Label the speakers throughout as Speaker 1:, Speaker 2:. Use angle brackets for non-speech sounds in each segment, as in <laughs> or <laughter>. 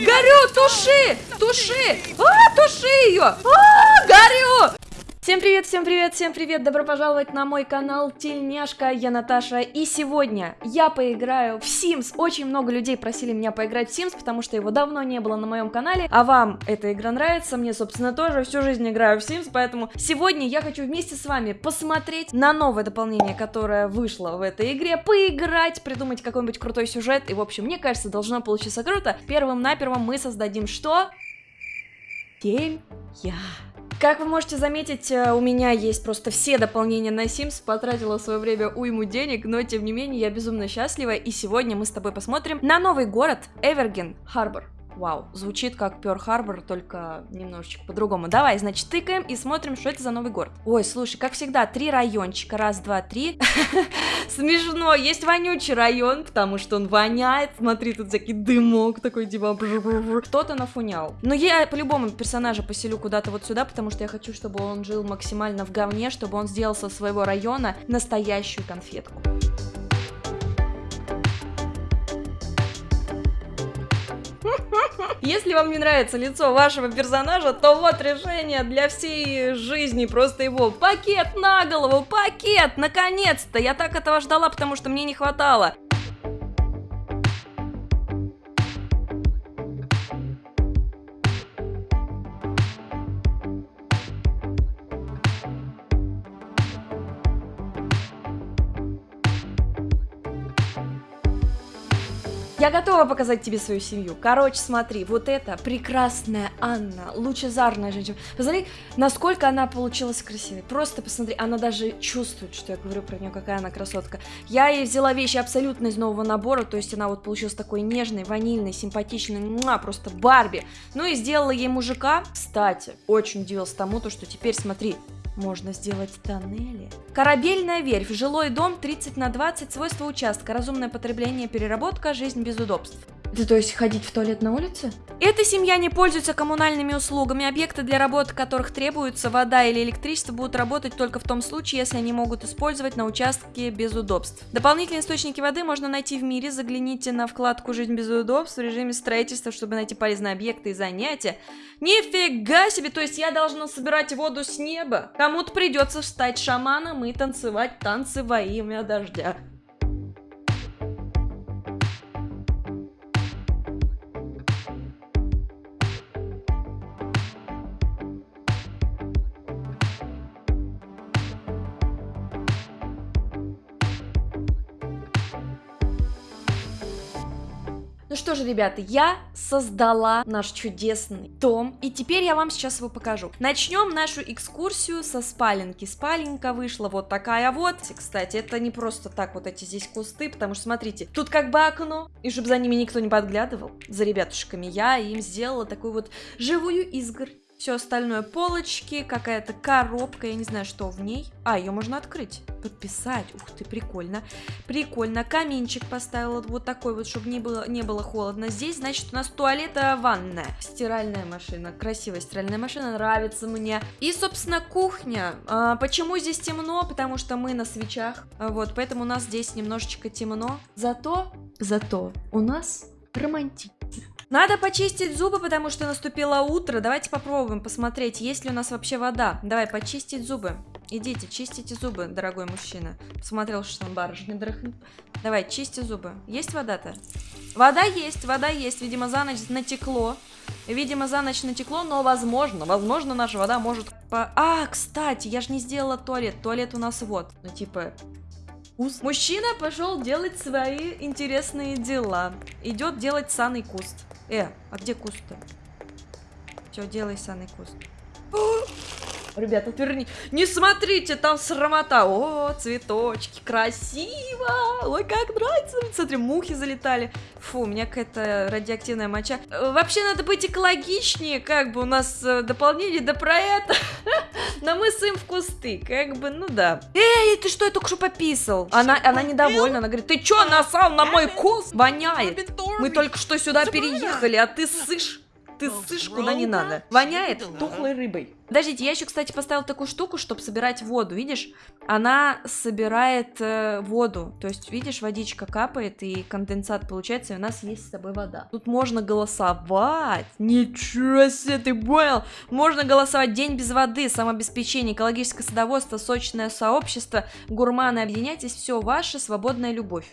Speaker 1: Горю! Туши! Туши! А, туши ее! А, горю! Всем привет, всем привет, всем привет! Добро пожаловать на мой канал Тельняшка, я Наташа, и сегодня я поиграю в Sims. Очень много людей просили меня поиграть в Sims, потому что его давно не было на моем канале, а вам эта игра нравится, мне, собственно, тоже всю жизнь играю в Sims, поэтому сегодня я хочу вместе с вами посмотреть на новое дополнение, которое вышло в этой игре, поиграть, придумать какой-нибудь крутой сюжет, и, в общем, мне кажется, должно получиться круто. Первым-напервым мы создадим что? Телья. Как вы можете заметить, э, у меня есть просто все дополнения на Sims, потратила в свое время уйму денег, но тем не менее я безумно счастлива, и сегодня мы с тобой посмотрим на новый город Эверген Харбор. Вау, звучит как Пёр Харбор, только немножечко по-другому. Давай, значит, тыкаем и смотрим, что это за новый город. Ой, слушай, как всегда, три райончика. Раз, два, три. <laughs> Смешно. Есть вонючий район, потому что он воняет. Смотри, тут всякий дымок такой, типа... Кто-то нафунял. Но я по-любому персонажа поселю куда-то вот сюда, потому что я хочу, чтобы он жил максимально в говне, чтобы он сделал со своего района настоящую конфетку. <laughs> Если вам не нравится лицо вашего персонажа, то вот решение для всей жизни. Просто его пакет на голову, пакет, наконец-то. Я так этого ждала, потому что мне не хватало. Я готова показать тебе свою семью. Короче, смотри, вот это прекрасная Анна, лучезарная женщина. Посмотри, насколько она получилась красивой. Просто посмотри, она даже чувствует, что я говорю про нее, какая она красотка. Я ей взяла вещи абсолютно из нового набора, то есть она вот получилась такой нежной, ванильной, симпатичной, муа, просто Барби. Ну и сделала ей мужика. Кстати, очень удивился тому, то, что теперь, смотри, можно сделать тоннели. Корабельная верфь, жилой дом 30 на 20, свойства участка, разумное потребление, переработка, жизнь без удобств. Это то есть ходить в туалет на улице? Эта семья не пользуется коммунальными услугами. Объекты, для работы которых требуется вода или электричество, будут работать только в том случае, если они могут использовать на участке без удобств. Дополнительные источники воды можно найти в мире. Загляните на вкладку «Жизнь без удобств» в режиме строительства, чтобы найти полезные объекты и занятия. Нифига себе! То есть я должна собирать воду с неба? Кому-то придется стать шаманом и танцевать танцы во имя дождя. Ну что же, ребята, я создала наш чудесный дом, и теперь я вам сейчас его покажу. Начнем нашу экскурсию со спаленки. Спаленка вышла вот такая вот. Кстати, это не просто так вот эти здесь кусты, потому что, смотрите, тут как бы окно, и чтобы за ними никто не подглядывал, за ребятушками, я им сделала такую вот живую изгородь. Все остальное полочки, какая-то коробка, я не знаю, что в ней. А, ее можно открыть, подписать. Ух ты, прикольно. Прикольно. Каминчик поставила вот такой вот, чтобы не было, не было холодно. Здесь, значит, у нас туалета ванная. Стиральная машина. Красивая стиральная машина, нравится мне. И, собственно, кухня. А, почему здесь темно? Потому что мы на свечах. Вот, поэтому у нас здесь немножечко темно. Зато, зато у нас романтично. Надо почистить зубы, потому что наступило утро. Давайте попробуем посмотреть, есть ли у нас вообще вода. Давай, почистить зубы. Идите, чистите зубы, дорогой мужчина. Посмотрел, что там барышня дрыхнет. Давай, чисти зубы. Есть вода-то? Вода есть, вода есть. Видимо, за ночь натекло. Видимо, за ночь натекло, но возможно, возможно, наша вода может... По... А, кстати, я же не сделала туалет. Туалет у нас вот. Ну, типа, куст. Мужчина пошел делать свои интересные дела. Идет делать саный куст. Э, а где куст-то? Все, делай саный куст. Ребята, отверни. Не смотрите, там срамота. О, цветочки, красиво. Ой, как нравится. Смотри, мухи залетали. Фу, у меня какая-то радиоактивная моча. Э, вообще надо быть экологичнее, как бы у нас э, дополнение до про это. <laughs> Но мы сым в кусты, как бы, ну да. Эй, ты что, я только что пописал? Она, она недовольна, она говорит, ты что, насал на мой куст? Воняет. Мы только что сюда переехали, а ты сышь. Ты сышь куда не надо. Воняет тухлой рыбой. Подождите, я еще, кстати, поставила такую штуку, чтобы собирать воду, видишь? Она собирает э, воду, то есть, видишь, водичка капает, и конденсат получается, и у нас есть с собой вода. Тут можно голосовать, ничего себе, ты понял? Можно голосовать день без воды, самообеспечение, экологическое садоводство, сочное сообщество, гурманы, объединяйтесь, все ваше, свободная любовь.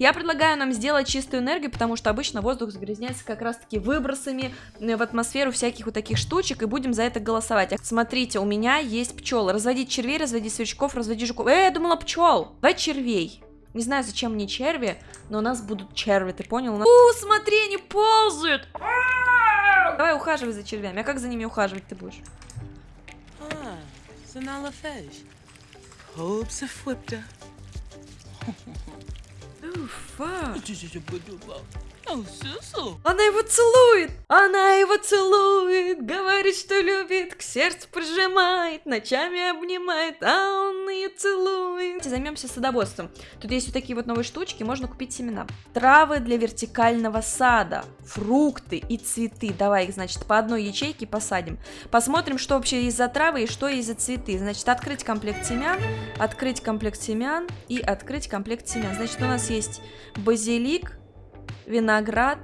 Speaker 1: Я предлагаю нам сделать чистую энергию, потому что обычно воздух загрязняется как раз-таки выбросами э, в атмосферу всяких вот таких штучек, и будем за это голосовать. Смотрите, у меня есть пчелы. Разводить червей, разводить сверчков, разводить жуков. Э, я думала пчел. Давай червей. Не знаю, зачем мне черви, но у нас будут черви, ты понял? Нас... У, смотри, они ползают! Давай ухаживай за червями. А как за ними ухаживать ты будешь?
Speaker 2: Ah, fort.
Speaker 1: Она его целует! Она его целует! Говорит, что любит, к сердцу прижимает, ночами обнимает, а он ее целует. Займемся садоводством. Тут есть вот такие вот новые штучки, можно купить семена. Травы для вертикального сада, фрукты и цветы. Давай их, значит, по одной ячейке посадим. Посмотрим, что вообще есть за травы и что есть за цветы. Значит, открыть комплект семян, открыть комплект семян и открыть комплект семян. Значит, у нас есть базилик, виноград,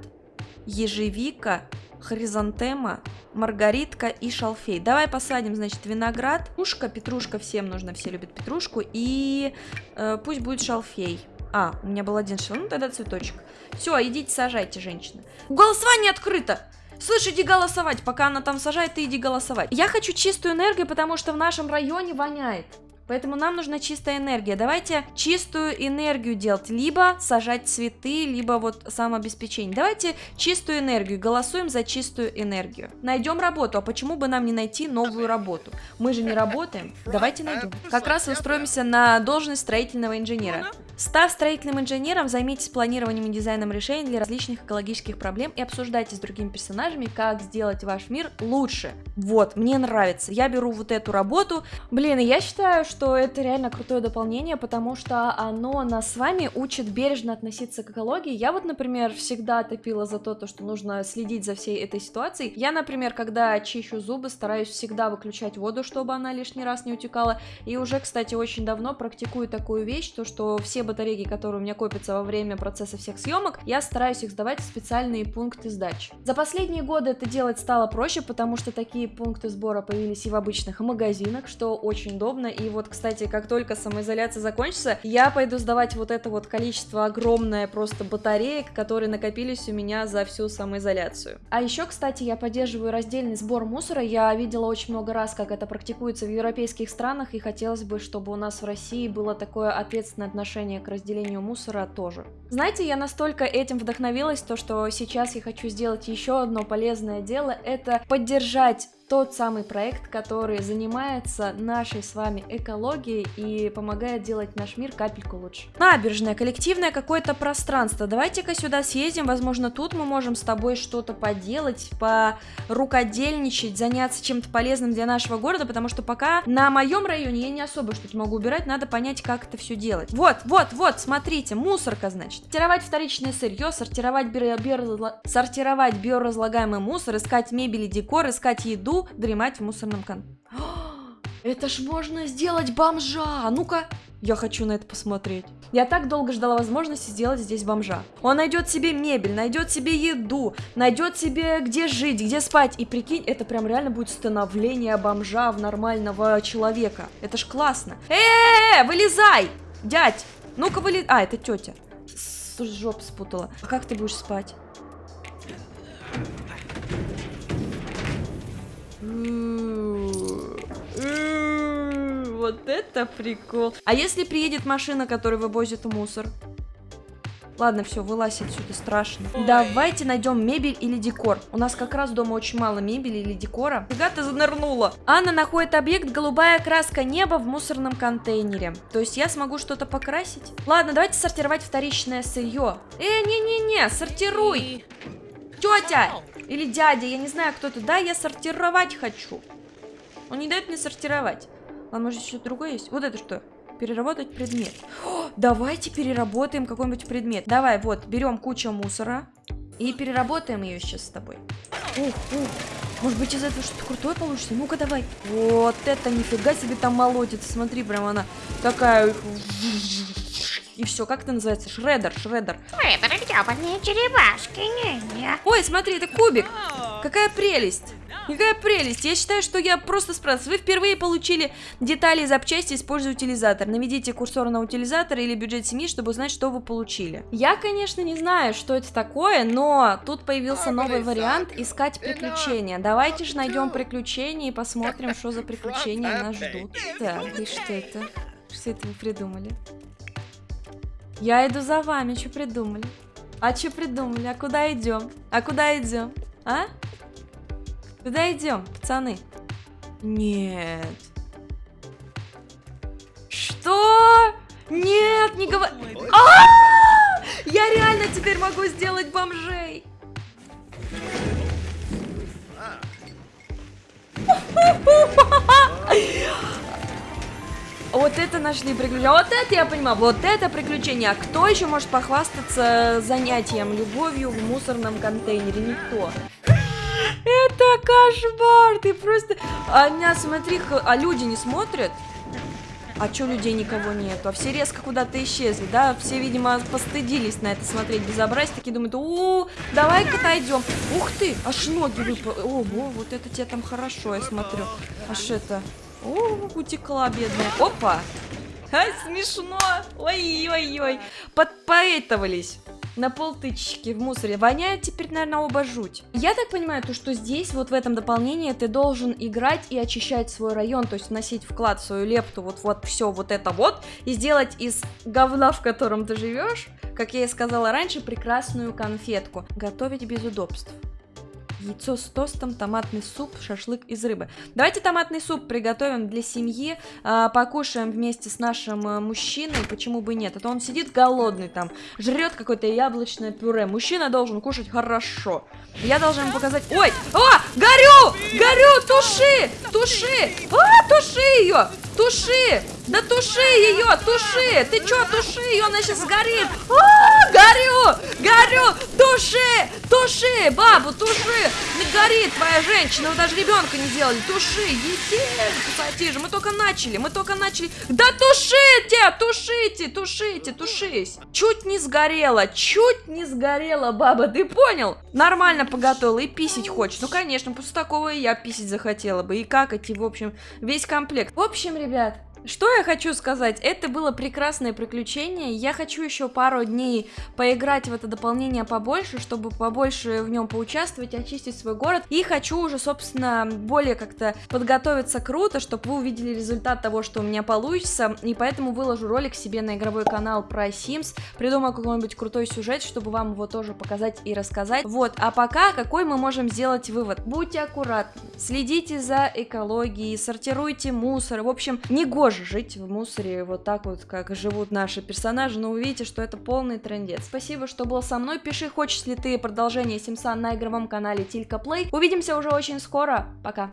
Speaker 1: ежевика, хризантема, маргаритка и шалфей. Давай посадим, значит, виноград, петрушка, петрушка всем нужно, все любят петрушку, и э, пусть будет шалфей. А, у меня был один шалфей, ну тогда цветочек. Все, идите сажайте, женщины. Голосование открыто! Слышь, иди голосовать, пока она там сажает, ты иди голосовать. Я хочу чистую энергию, потому что в нашем районе воняет. Поэтому нам нужна чистая энергия. Давайте чистую энергию делать. Либо сажать цветы, либо вот самообеспечение. Давайте чистую энергию. Голосуем за чистую энергию. Найдем работу. А почему бы нам не найти новую работу? Мы же не работаем. Давайте найдем. Как раз устроимся на должность строительного инженера. Став строительным инженером, займитесь планированием и дизайном решений для различных экологических проблем и обсуждайте с другими персонажами, как сделать ваш мир лучше. Вот, мне нравится. Я беру вот эту работу. Блин, я считаю, что это реально крутое дополнение, потому что оно нас с вами учит бережно относиться к экологии. Я вот, например, всегда топила за то, что нужно следить за всей этой ситуацией. Я, например, когда чищу зубы, стараюсь всегда выключать воду, чтобы она лишний раз не утекала. И уже, кстати, очень давно практикую такую вещь, то, что все батарейки, которые у меня копятся во время процесса всех съемок, я стараюсь их сдавать в специальные пункты сдачи. За последние годы это делать стало проще, потому что такие пункты сбора появились и в обычных магазинах, что очень удобно. И вот, кстати, как только самоизоляция закончится, я пойду сдавать вот это вот количество огромное просто батареек, которые накопились у меня за всю самоизоляцию. А еще, кстати, я поддерживаю раздельный сбор мусора. Я видела очень много раз, как это практикуется в европейских странах, и хотелось бы, чтобы у нас в России было такое ответственное отношение отношение к разделению мусора тоже. Знаете, я настолько этим вдохновилась, то что сейчас я хочу сделать еще одно полезное дело, это поддержать тот самый проект, который занимается нашей с вами экологией и помогает делать наш мир капельку лучше. Набережная, коллективное какое-то пространство. Давайте-ка сюда съездим, возможно, тут мы можем с тобой что-то поделать, порукодельничать, заняться чем-то полезным для нашего города, потому что пока на моем районе я не особо что-то могу убирать, надо понять, как это все делать. Вот, вот, вот, смотрите, мусорка, значит. Сортировать вторичное сырье, сортировать, био био сортировать биоразлагаемый мусор, искать мебель и декор, искать еду, дремать в мусорном кон... <gasps> Это ж можно сделать бомжа! Ну-ка, я хочу на это посмотреть. Я так долго ждала возможности сделать здесь бомжа. Он найдет себе мебель, найдет себе еду, найдет себе где жить, где спать. И прикинь, это прям реально будет становление бомжа в нормального человека. Это ж классно. Э, -э, -э вылезай! Дядь, ну-ка вылез... А, это тетя. С жоп спутала. А как ты будешь спать? Вот это прикол. А если приедет машина, которая вывозит мусор? Ладно, все, вылазь отсюда, страшно. Ой. Давайте найдем мебель или декор. У нас как раз дома очень мало мебели или декора. Фига ты занырнула. Анна находит объект голубая краска неба в мусорном контейнере. То есть я смогу что-то покрасить? Ладно, давайте сортировать вторичное сырье. Э, не-не-не, сортируй. Тетя или дядя, я не знаю, кто то Да, я сортировать хочу. Он не дает мне сортировать. А может еще другое есть? Вот это что? Переработать предмет. О, давайте переработаем какой-нибудь предмет. Давай, вот, берем кучу мусора. И переработаем ее сейчас с тобой. Ух, ух. Может быть из этого что-то крутое получится? Ну-ка давай. Вот это нифига себе там молотится. Смотри, прям она такая... И все, как это называется? Шредер, шредер.
Speaker 3: Шредер, гребаные черепашки, не-не.
Speaker 1: Ой, смотри, это кубик. Какая прелесть. Какая прелесть! Я считаю, что я просто справился. Вы впервые получили детали и запчасти, используя утилизатор. Наведите курсор на утилизатор или бюджет семьи, чтобы узнать, что вы получили. Я, конечно, не знаю, что это такое, но тут появился новый вариант искать приключения. Давайте же найдем приключения и посмотрим, что за <laughs> приключения нас ждут. Так, и что это? Что это вы придумали? Я иду за вами, что придумали? А что придумали? А куда идем? А куда идем? А? Куда идем, пацаны? Нет. Что? Нет, не говори. А! Я реально теперь могу сделать бомжей. Вот это нашли приключения. Вот это я понимаю. Вот это приключение. А кто еще может похвастаться занятием любовью в мусорном контейнере? Никто. Это кошмар, ты просто... А меня, смотри, а люди не смотрят? А чё людей никого нету? А все резко куда-то исчезли, да? Все, видимо, постыдились на это смотреть безобразие. Такие думают, у, давай-ка отойдем. Ух ты, аж ноги выпали. Ого, вот это тебе там хорошо, я смотрю. Аж это... О, утекла бедная. Опа! А, смешно! Ой-ой-ой! Подпоэтовались на полтычки в мусоре. Воняет теперь, наверное, оба жуть. Я так понимаю, то, что здесь, вот в этом дополнении, ты должен играть и очищать свой район, то есть вносить вклад в свою лепту, вот, вот все вот это вот, и сделать из говна, в котором ты живешь, как я и сказала раньше, прекрасную конфетку. Готовить без удобств яйцо с тостом, томатный суп, шашлык из рыбы. Давайте томатный суп приготовим для семьи, э, покушаем вместе с нашим э, мужчиной, почему бы нет. Это он сидит голодный там, жрет какое-то яблочное пюре. Мужчина должен кушать хорошо. Я должна ему показать... Ой! О! Горю! Горю! Туши! Туши! А, туши ее! Туши! Да туши ее! Туши! Ты чё, туши ее? Она сейчас сгорит! А, горю! Горю! Туши! Туши! Бабу, туши! Не горит твоя женщина! Вы даже ребенка не сделали! Туши! Ети! же! Мы только начали! Мы только начали! Да тушите! Тушите! Тушите! Тушись! Чуть не сгорела! Чуть не сгорела, баба! Ты понял? Нормально поготовила и писить хочешь. Ну, конечно, после такого и я писить захотела бы. И какать, и, в общем, весь комплект. В общем, ребят, что я хочу сказать? Это было прекрасное приключение. Я хочу еще пару дней поиграть в это дополнение побольше, чтобы побольше в нем поучаствовать, очистить свой город. И хочу уже, собственно, более как-то подготовиться круто, чтобы вы увидели результат того, что у меня получится. И поэтому выложу ролик себе на игровой канал про Sims. Придумаю какой-нибудь крутой сюжет, чтобы вам его тоже показать и рассказать. Вот, а пока какой мы можем сделать вывод? Будьте аккуратны, следите за экологией, сортируйте мусор. В общем, не гоже тоже жить в мусоре вот так вот, как живут наши персонажи, но увидите, что это полный трендец. Спасибо, что был со мной, пиши, хочешь ли ты продолжение Симса на игровом канале Тилька Плей. Увидимся уже очень скоро, пока!